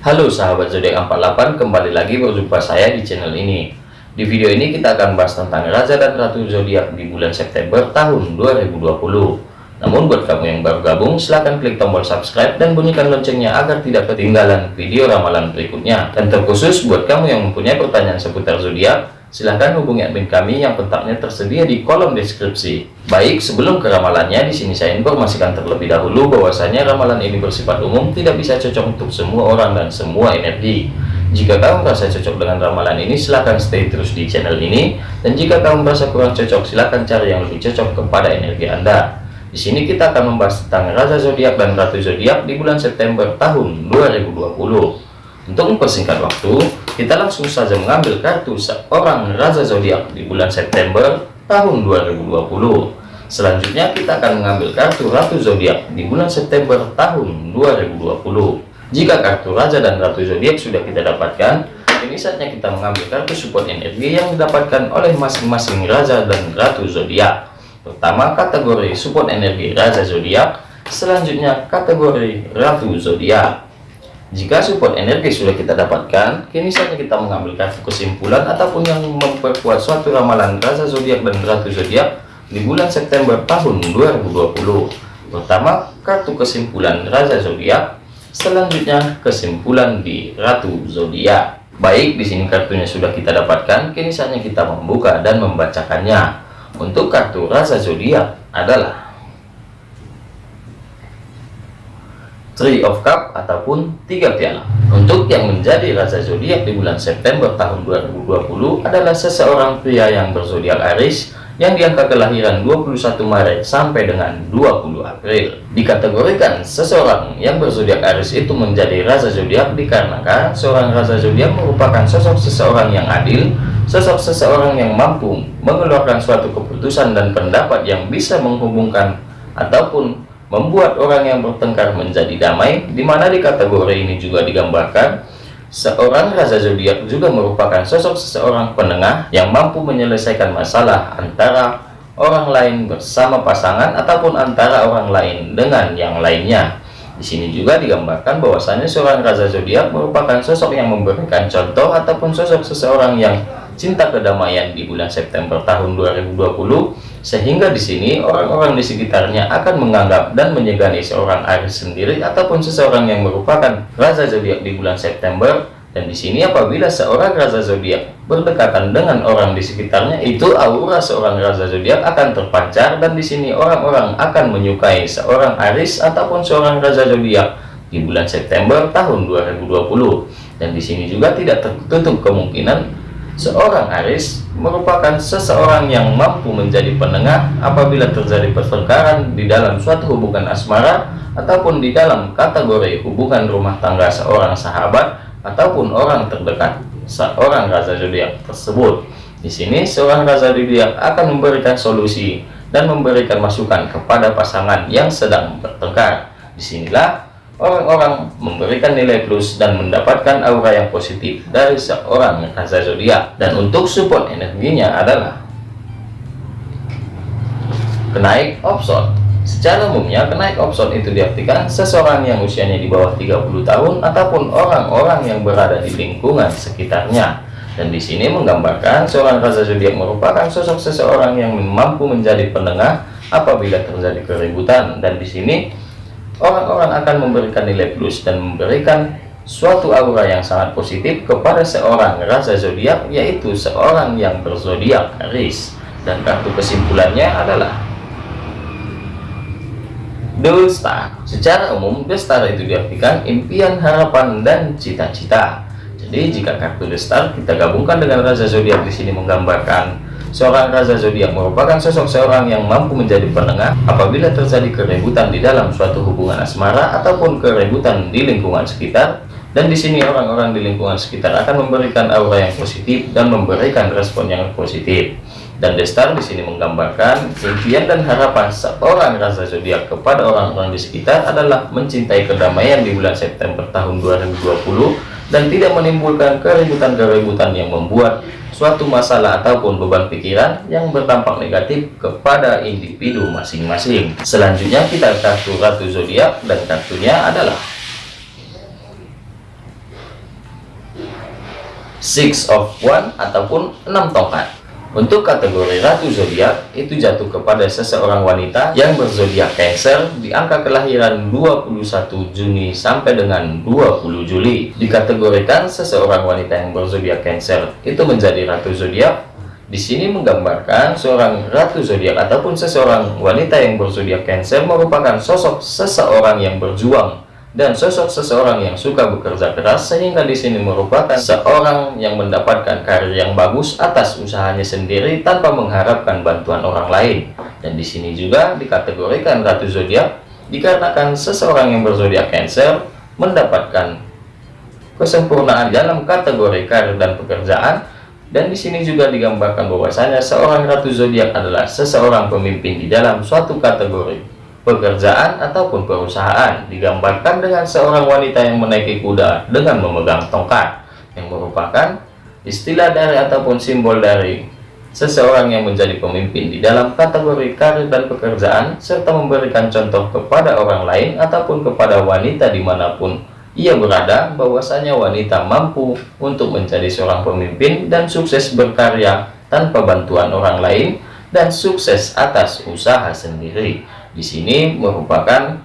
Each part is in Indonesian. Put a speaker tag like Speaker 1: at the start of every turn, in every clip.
Speaker 1: Halo sahabat zodiak 48 kembali lagi berjumpa saya di channel ini. Di video ini kita akan bahas tentang Raja dan Ratu zodiak di bulan September tahun 2020 namun buat kamu yang baru gabung silahkan klik tombol subscribe dan bunyikan loncengnya agar tidak ketinggalan video ramalan berikutnya. Dan terkhusus buat kamu yang mempunyai pertanyaan seputar zodiak silahkan hubungi admin kami yang kontaknya tersedia di kolom deskripsi. Baik, sebelum ke ramalannya, di sini saya informasikan terlebih dahulu bahwasanya ramalan ini bersifat umum, tidak bisa cocok untuk semua orang dan semua energi. Jika kamu merasa cocok dengan ramalan ini, silahkan stay terus di channel ini. Dan jika kamu merasa kurang cocok, silahkan cari yang lebih cocok kepada energi Anda. Di sini kita akan membahas tentang Raja Zodiak dan Ratu Zodiak di bulan September tahun 2020. Untuk mempersingkat waktu, kita langsung saja mengambil kartu seorang Raja Zodiak di bulan September tahun 2020. Selanjutnya kita akan mengambil kartu Ratu Zodiak di bulan September tahun 2020. Jika kartu Raja dan Ratu Zodiak sudah kita dapatkan, ini saatnya kita mengambil kartu support energi yang didapatkan oleh masing-masing Raja dan Ratu Zodiak. Pertama kategori support energi Raja Zodiak, selanjutnya kategori Ratu Zodiak. Jika support energi sudah kita dapatkan, kini saatnya kita mengambil kartu kesimpulan ataupun yang memperkuat suatu ramalan Raja Zodiak dan Ratu Zodiak di bulan September tahun 2020. Pertama, kartu kesimpulan Raja Zodiak, selanjutnya kesimpulan di Ratu Zodiak. Baik, di sini kartunya sudah kita dapatkan, kini saatnya kita membuka dan membacakannya. Untuk kartu Raja Zodiak adalah Three of Cup ataupun tiga piala. Untuk yang menjadi raja zodiak di bulan September tahun 2020 adalah seseorang pria yang berzodiak Aries yang diangka kelahiran 21 Maret sampai dengan 20 April. Dikategorikan seseorang yang berzodiak Aries itu menjadi raja zodiak dikarenakan seorang raja zodiak merupakan sosok seseorang yang adil, sosok seseorang yang mampu mengeluarkan suatu keputusan dan pendapat yang bisa menghubungkan ataupun membuat orang yang bertengkar menjadi damai, di mana di kategori ini juga digambarkan seorang raja zodiak juga merupakan sosok seseorang penengah yang mampu menyelesaikan masalah antara orang lain bersama pasangan ataupun antara orang lain dengan yang lainnya. Di sini juga digambarkan bahwasanya seorang raja zodiak merupakan sosok yang memberikan contoh ataupun sosok seseorang yang cinta kedamaian di bulan September tahun 2020 sehingga di sini orang-orang di sekitarnya akan menganggap dan menyegani seorang Aries sendiri ataupun seseorang yang merupakan raja zodiak di bulan September. Dan di sini apabila seorang raja zodiak berdekatan dengan orang di sekitarnya itu aura seorang raja zodiak akan terpancar dan di sini orang-orang akan menyukai seorang Aries ataupun seorang raja zodiak di bulan September tahun 2020 dan di sini juga tidak tertutup kemungkinan Seorang Aris merupakan seseorang yang mampu menjadi penengah apabila terjadi pertengkaran di dalam suatu hubungan asmara ataupun di dalam kategori hubungan rumah tangga seorang sahabat ataupun orang terdekat seorang raja zodiak tersebut. Di sini seorang raja zodiak akan memberikan solusi dan memberikan masukan kepada pasangan yang sedang bertengkar. Di sinilah orang-orang memberikan nilai plus dan mendapatkan aura yang positif dari seorang raja zodiak. Dan untuk support energinya adalah kenaik opson. Secara umumnya kenaik opson itu diartikan seseorang yang usianya di bawah 30 tahun ataupun orang-orang yang berada di lingkungan sekitarnya. Dan di sini menggambarkan seorang raja zodiak merupakan sosok seseorang yang mampu menjadi penengah apabila terjadi keributan. Dan di sini orang-orang akan memberikan nilai plus dan memberikan suatu aura yang sangat positif kepada seorang raja zodiak yaitu seorang yang berzodiak Aries. Dan kartu kesimpulannya adalah The Star. Secara umum The Star itu diartikan impian harapan dan cita-cita. Jadi jika kartu The Star kita gabungkan dengan raja zodiak di sini menggambarkan Seorang raja zodiak merupakan sosok seorang yang mampu menjadi penengah apabila terjadi keributan di dalam suatu hubungan asmara ataupun keributan di lingkungan sekitar. Dan di sini orang-orang di lingkungan sekitar akan memberikan aura yang positif dan memberikan respon yang positif. Dan Destar di sini menggambarkan impian dan harapan seorang raja zodiak kepada orang-orang di sekitar adalah mencintai kedamaian di bulan September tahun 2020 dan tidak menimbulkan keributan-keributan yang membuat suatu masalah ataupun beban pikiran yang berdampak negatif kepada individu masing-masing. Selanjutnya kita kartu ratu zodiak dan kartunya adalah Six of One ataupun enam tongkat untuk kategori ratu zodiak itu jatuh kepada seseorang wanita yang berzodiak Cancer di angka kelahiran 21 Juni sampai dengan 20 Juli. Dikategorikan seseorang wanita yang berzodiak Cancer itu menjadi ratu zodiak. Di sini menggambarkan seorang ratu zodiak ataupun seseorang wanita yang berzodiak Cancer merupakan sosok seseorang yang berjuang dan sosok seseorang yang suka bekerja keras sehingga di sini merupakan seorang yang mendapatkan karir yang bagus atas usahanya sendiri tanpa mengharapkan bantuan orang lain. Dan di sini juga dikategorikan ratu zodiak dikarenakan seseorang yang berzodiak Cancer mendapatkan kesempurnaan dalam kategori karir dan pekerjaan. Dan di sini juga digambarkan bahwasanya seorang ratu zodiak adalah seseorang pemimpin di dalam suatu kategori pekerjaan ataupun perusahaan digambarkan dengan seorang wanita yang menaiki kuda dengan memegang tongkat yang merupakan istilah dari ataupun simbol dari seseorang yang menjadi pemimpin di dalam kategori karir dan pekerjaan serta memberikan contoh kepada orang lain ataupun kepada wanita di mana pun ia berada bahwasanya wanita mampu untuk menjadi seorang pemimpin dan sukses berkarya tanpa bantuan orang lain dan sukses atas usaha sendiri di sini merupakan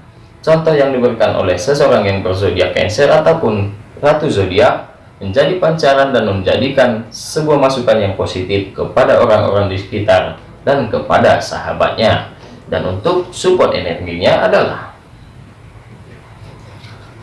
Speaker 1: contoh yang diberikan oleh seseorang yang berzodiak Cancer ataupun ratu zodiak menjadi pancaran dan menjadikan sebuah masukan yang positif kepada orang-orang di sekitar dan kepada sahabatnya. Dan untuk support energinya adalah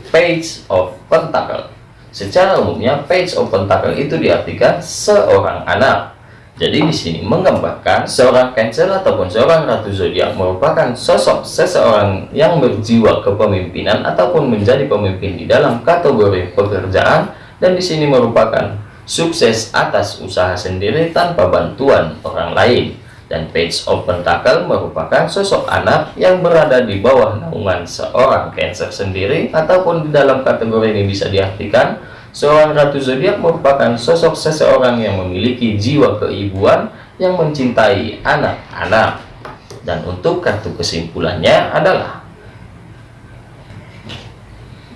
Speaker 1: Page of Pentacle. Secara umumnya Page of Pentacle itu diartikan seorang anak jadi di sini menggambarkan seorang Cancer ataupun seorang Ratu Zodiak merupakan sosok seseorang yang berjiwa kepemimpinan ataupun menjadi pemimpin di dalam kategori pekerjaan dan di sini merupakan sukses atas usaha sendiri tanpa bantuan orang lain. Dan Page of Pentacle merupakan sosok anak yang berada di bawah naungan seorang Cancer sendiri ataupun di dalam kategori ini bisa diartikan Seorang ratu zodiak merupakan sosok seseorang yang memiliki jiwa keibuan yang mencintai anak-anak. Dan untuk kartu kesimpulannya adalah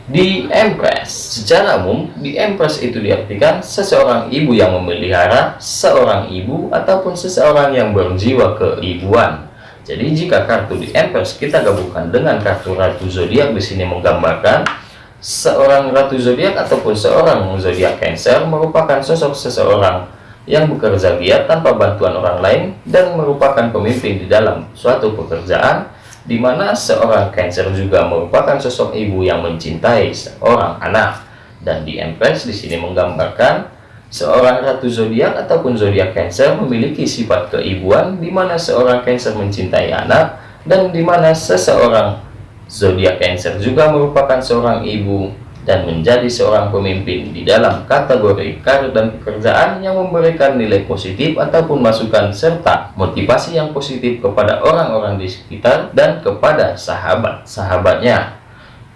Speaker 1: di Empress. Secara umum, di Empress itu diartikan seseorang ibu yang memelihara seorang ibu ataupun seseorang yang berjiwa keibuan. Jadi jika kartu di Empress kita gabungkan dengan kartu Ratu Zodiak di sini menggambarkan seorang ratu zodiak ataupun seorang zodiak Cancer merupakan sosok seseorang yang bekerja giat tanpa bantuan orang lain dan merupakan pemimpin di dalam suatu pekerjaan di mana seorang Cancer juga merupakan sosok ibu yang mencintai seorang anak. Dan di Empress di sini menggambarkan seorang ratu zodiak ataupun zodiak Cancer memiliki sifat keibuan di mana seorang Cancer mencintai anak dan di mana seseorang Zodiak Cancer juga merupakan seorang ibu dan menjadi seorang pemimpin di dalam kategori karir dan pekerjaan yang memberikan nilai positif ataupun masukan serta motivasi yang positif kepada orang-orang di sekitar dan kepada sahabat-sahabatnya.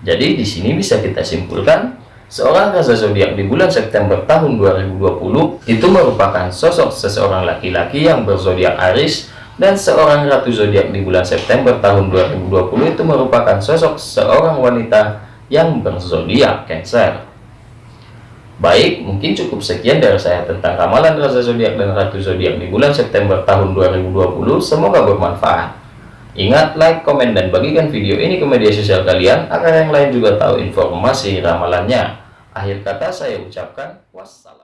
Speaker 1: Jadi di sini bisa kita simpulkan seorang rasa zodiak di bulan September tahun 2020 itu merupakan sosok seseorang laki-laki yang berzodiak Aries dan seorang ratu zodiak di bulan September tahun 2020 itu merupakan sosok seorang wanita yang berzodiak Cancer. Baik, mungkin cukup sekian dari saya tentang ramalan rasa zodiak dan ratu zodiak di bulan September tahun 2020. Semoga bermanfaat. Ingat, like, komen, dan bagikan video ini ke media sosial kalian agar yang lain juga tahu informasi ramalannya. Akhir kata saya ucapkan wassalam.